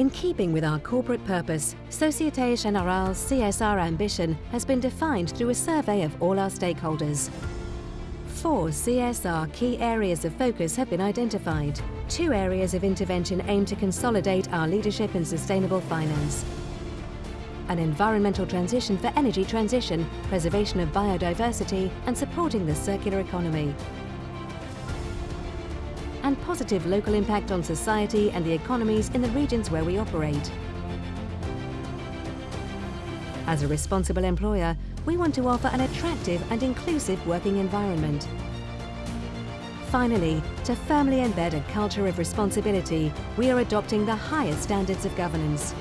In keeping with our corporate purpose, Société Générale's CSR ambition has been defined through a survey of all our stakeholders. Four CSR key areas of focus have been identified. Two areas of intervention aim to consolidate our leadership in sustainable finance. An environmental transition for energy transition, preservation of biodiversity and supporting the circular economy and positive local impact on society and the economies in the regions where we operate. As a responsible employer, we want to offer an attractive and inclusive working environment. Finally, to firmly embed a culture of responsibility, we are adopting the highest standards of governance.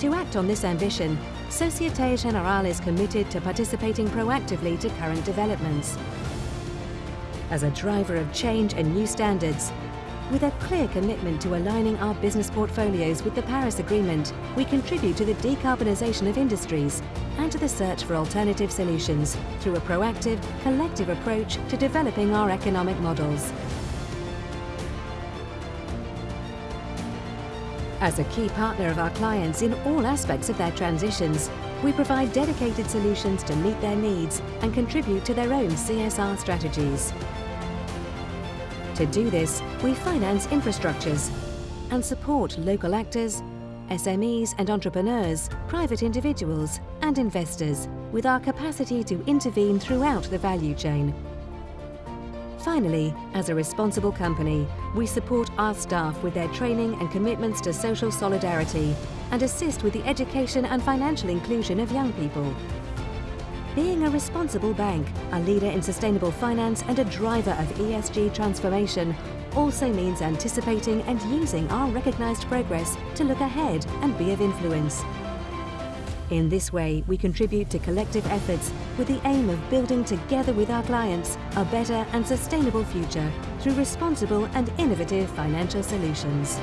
To act on this ambition, Société Générale is committed to participating proactively to current developments as a driver of change and new standards. With a clear commitment to aligning our business portfolios with the Paris Agreement, we contribute to the decarbonisation of industries and to the search for alternative solutions through a proactive, collective approach to developing our economic models. As a key partner of our clients in all aspects of their transitions, we provide dedicated solutions to meet their needs and contribute to their own CSR strategies. To do this, we finance infrastructures and support local actors, SMEs and entrepreneurs, private individuals and investors with our capacity to intervene throughout the value chain. Finally, as a responsible company, we support our staff with their training and commitments to social solidarity and assist with the education and financial inclusion of young people. Being a responsible bank, a leader in sustainable finance and a driver of ESG transformation also means anticipating and using our recognised progress to look ahead and be of influence. In this way, we contribute to collective efforts with the aim of building together with our clients a better and sustainable future through responsible and innovative financial solutions.